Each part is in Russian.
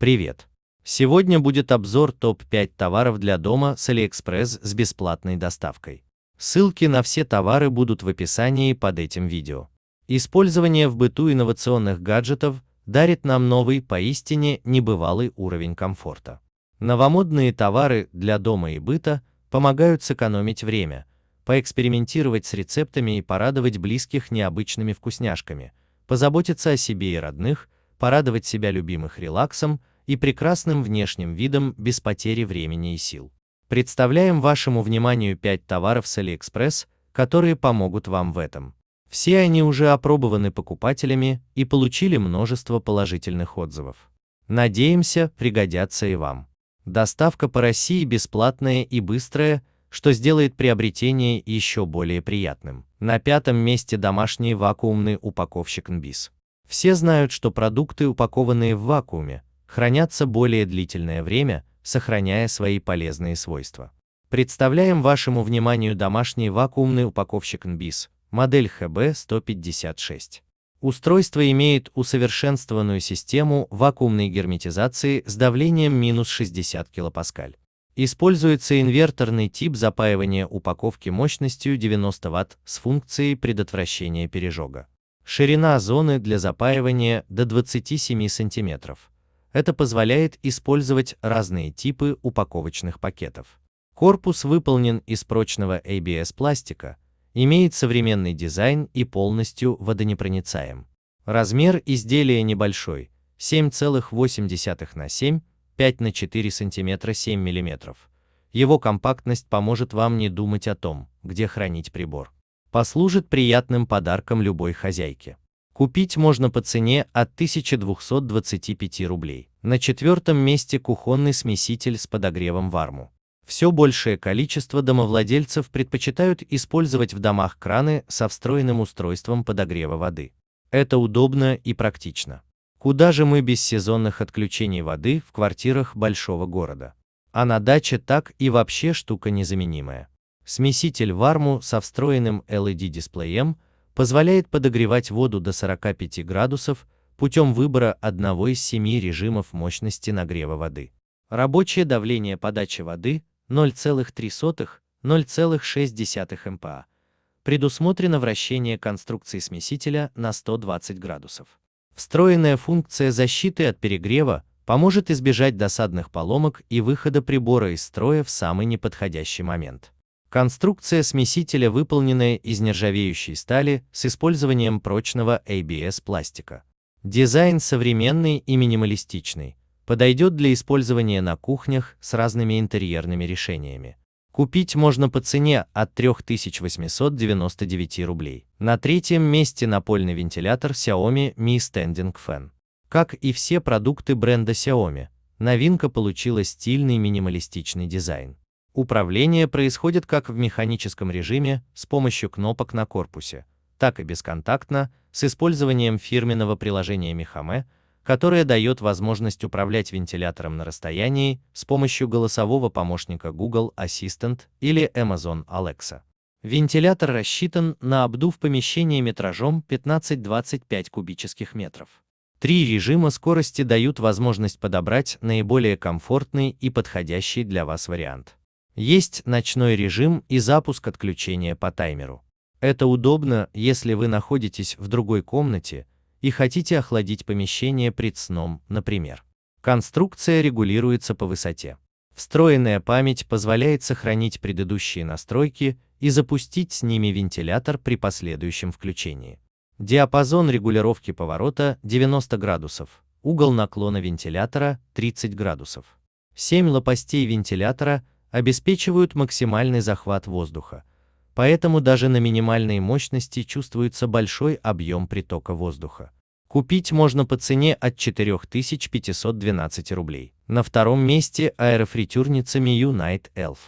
Привет! Сегодня будет обзор топ-5 товаров для дома с AliExpress с бесплатной доставкой. Ссылки на все товары будут в описании под этим видео. Использование в быту инновационных гаджетов дарит нам новый, поистине небывалый уровень комфорта. Новомодные товары для дома и быта помогают сэкономить время, поэкспериментировать с рецептами и порадовать близких необычными вкусняшками, позаботиться о себе и родных, порадовать себя любимых релаксом и прекрасным внешним видом без потери времени и сил. Представляем вашему вниманию 5 товаров с AliExpress, которые помогут вам в этом. Все они уже опробованы покупателями и получили множество положительных отзывов. Надеемся, пригодятся и вам. Доставка по России бесплатная и быстрая, что сделает приобретение еще более приятным. На пятом месте домашний вакуумный упаковщик NBIS. Все знают, что продукты, упакованные в вакууме, хранятся более длительное время, сохраняя свои полезные свойства. Представляем вашему вниманию домашний вакуумный упаковщик NBIS, модель HB156. Устройство имеет усовершенствованную систему вакуумной герметизации с давлением минус 60 кПа. Используется инверторный тип запаивания упаковки мощностью 90 Вт с функцией предотвращения пережога. Ширина зоны для запаивания до 27 см. Это позволяет использовать разные типы упаковочных пакетов. Корпус выполнен из прочного ABS пластика, имеет современный дизайн и полностью водонепроницаем. Размер изделия небольшой, 7,8 на 7, 5 на 4 см 7 мм. Его компактность поможет вам не думать о том, где хранить прибор. Послужит приятным подарком любой хозяйке. Купить можно по цене от 1225 рублей. На четвертом месте кухонный смеситель с подогревом варму. Все большее количество домовладельцев предпочитают использовать в домах краны со встроенным устройством подогрева воды. Это удобно и практично. Куда же мы без сезонных отключений воды в квартирах большого города? А на даче так и вообще штука незаменимая. Смеситель варму со встроенным LED-дисплеем – позволяет подогревать воду до 45 градусов путем выбора одного из семи режимов мощности нагрева воды. Рабочее давление подачи воды 0,3-0,6 МПа. Предусмотрено вращение конструкции смесителя на 120 градусов. Встроенная функция защиты от перегрева поможет избежать досадных поломок и выхода прибора из строя в самый неподходящий момент. Конструкция смесителя выполненная из нержавеющей стали с использованием прочного ABS пластика. Дизайн современный и минималистичный, подойдет для использования на кухнях с разными интерьерными решениями. Купить можно по цене от 3899 рублей. На третьем месте напольный вентилятор Xiaomi Mi Standing Fan. Как и все продукты бренда Xiaomi, новинка получила стильный минималистичный дизайн. Управление происходит как в механическом режиме с помощью кнопок на корпусе, так и бесконтактно с использованием фирменного приложения Mihame, которое дает возможность управлять вентилятором на расстоянии с помощью голосового помощника Google Assistant или Amazon Alexa. Вентилятор рассчитан на обдув помещения метражом 15-25 кубических метров. Три режима скорости дают возможность подобрать наиболее комфортный и подходящий для вас вариант. Есть ночной режим и запуск отключения по таймеру. Это удобно, если вы находитесь в другой комнате и хотите охладить помещение пред сном, например. Конструкция регулируется по высоте. Встроенная память позволяет сохранить предыдущие настройки и запустить с ними вентилятор при последующем включении. Диапазон регулировки поворота 90 градусов, угол наклона вентилятора 30 градусов. 7 лопастей вентилятора обеспечивают максимальный захват воздуха, поэтому даже на минимальной мощности чувствуется большой объем притока воздуха. Купить можно по цене от 4512 рублей. На втором месте аэрофритюрница Miu Night Elf.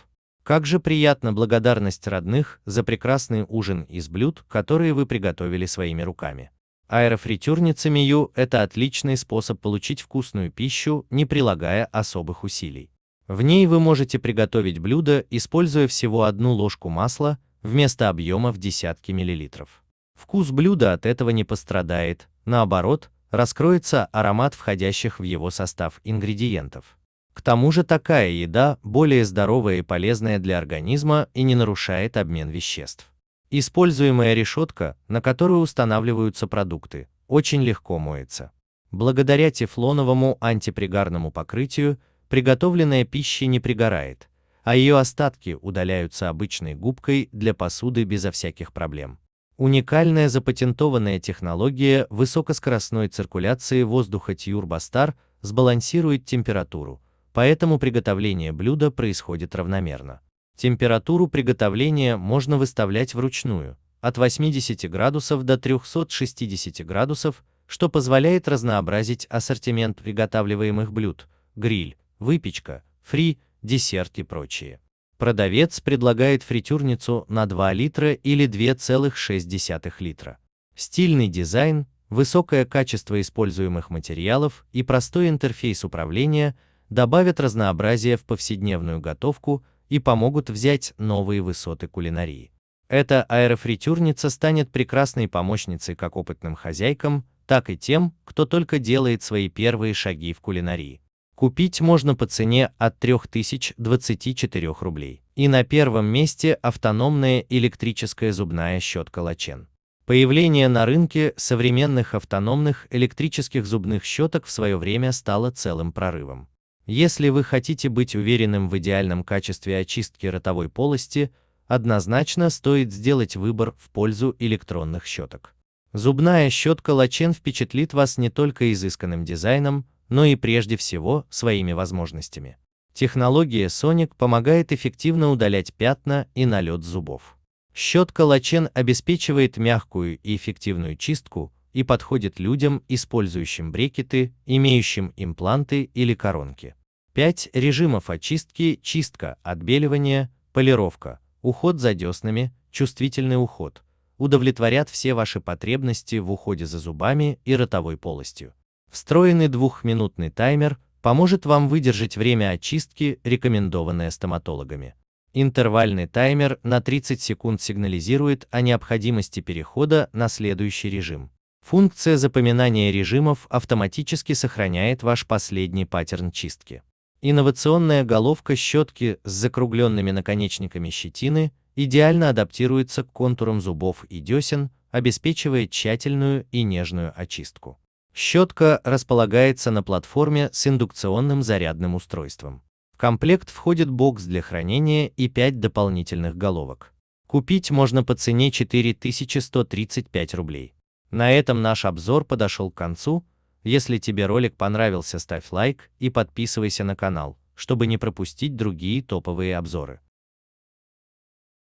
Как же приятна благодарность родных за прекрасный ужин из блюд, которые вы приготовили своими руками. Аэрофритюрница Miu – это отличный способ получить вкусную пищу, не прилагая особых усилий. В ней вы можете приготовить блюдо, используя всего одну ложку масла вместо объема в десятки миллилитров. Вкус блюда от этого не пострадает, наоборот, раскроется аромат входящих в его состав ингредиентов. К тому же такая еда более здоровая и полезная для организма и не нарушает обмен веществ. Используемая решетка, на которую устанавливаются продукты, очень легко моется. Благодаря тефлоновому антипригарному покрытию приготовленная пища не пригорает, а ее остатки удаляются обычной губкой для посуды безо всяких проблем. Уникальная запатентованная технология высокоскоростной циркуляции воздуха Тьюрбастар сбалансирует температуру, поэтому приготовление блюда происходит равномерно. Температуру приготовления можно выставлять вручную, от 80 градусов до 360 градусов, что позволяет разнообразить ассортимент приготавливаемых блюд, гриль, выпечка, фри, десерт и прочее. Продавец предлагает фритюрницу на 2 литра или 2,6 литра. Стильный дизайн, высокое качество используемых материалов и простой интерфейс управления добавят разнообразия в повседневную готовку и помогут взять новые высоты кулинарии. Эта аэрофритюрница станет прекрасной помощницей как опытным хозяйкам, так и тем, кто только делает свои первые шаги в кулинарии. Купить можно по цене от 3024 рублей. И на первом месте автономная электрическая зубная щетка Лачен. Появление на рынке современных автономных электрических зубных щеток в свое время стало целым прорывом. Если вы хотите быть уверенным в идеальном качестве очистки ротовой полости, однозначно стоит сделать выбор в пользу электронных щеток. Зубная щетка Лачен впечатлит вас не только изысканным дизайном, но и прежде всего своими возможностями. Технология Sonic помогает эффективно удалять пятна и налет зубов. Щетка Лачен обеспечивает мягкую и эффективную чистку и подходит людям, использующим брекеты, имеющим импланты или коронки. 5 режимов очистки, чистка, отбеливание, полировка, уход за деснами, чувствительный уход – удовлетворят все ваши потребности в уходе за зубами и ротовой полостью. Встроенный двухминутный таймер поможет вам выдержать время очистки, рекомендованное стоматологами. Интервальный таймер на 30 секунд сигнализирует о необходимости перехода на следующий режим. Функция запоминания режимов автоматически сохраняет ваш последний паттерн чистки. Инновационная головка щетки с закругленными наконечниками щетины идеально адаптируется к контурам зубов и десен, обеспечивая тщательную и нежную очистку. Щетка располагается на платформе с индукционным зарядным устройством. В комплект входит бокс для хранения и 5 дополнительных головок. Купить можно по цене 4135 рублей. На этом наш обзор подошел к концу. Если тебе ролик понравился, ставь лайк и подписывайся на канал, чтобы не пропустить другие топовые обзоры.